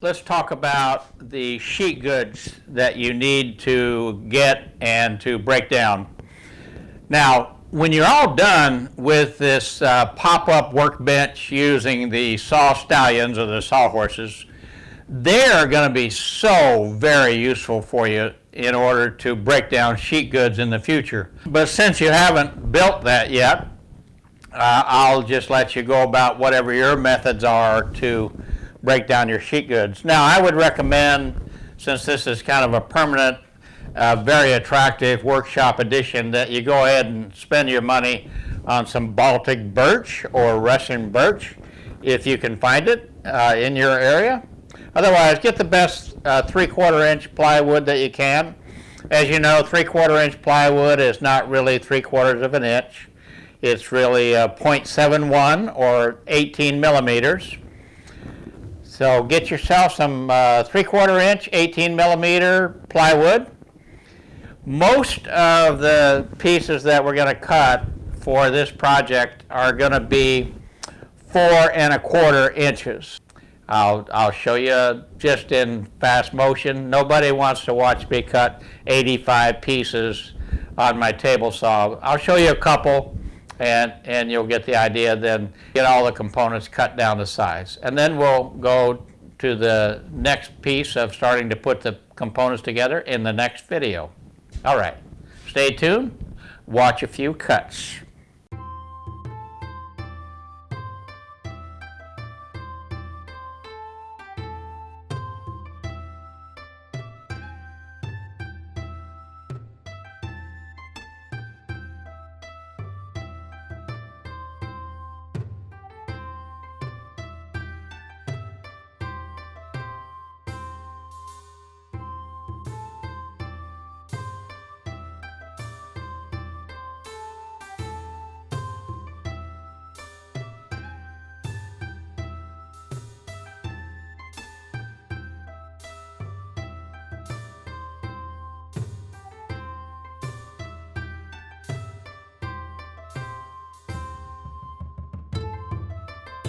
let's talk about the sheet goods that you need to get and to break down. Now, when you're all done with this uh, pop-up workbench using the saw stallions or the saw horses, they're going to be so very useful for you in order to break down sheet goods in the future. But since you haven't built that yet, uh, I'll just let you go about whatever your methods are to break down your sheet goods. Now, I would recommend, since this is kind of a permanent a very attractive workshop edition that you go ahead and spend your money on some Baltic birch or Russian birch if you can find it uh, in your area. Otherwise, get the best uh, three-quarter inch plywood that you can. As you know, three-quarter inch plywood is not really three-quarters of an inch. It's really uh, 0.71 or 18 millimeters. So get yourself some uh, three-quarter inch, 18 millimeter plywood most of the pieces that we're going to cut for this project are going to be four and a quarter inches. I'll, I'll show you just in fast motion. Nobody wants to watch me cut 85 pieces on my table saw. I'll show you a couple and, and you'll get the idea then get all the components cut down to size. And then we'll go to the next piece of starting to put the components together in the next video. All right, stay tuned, watch a few cuts.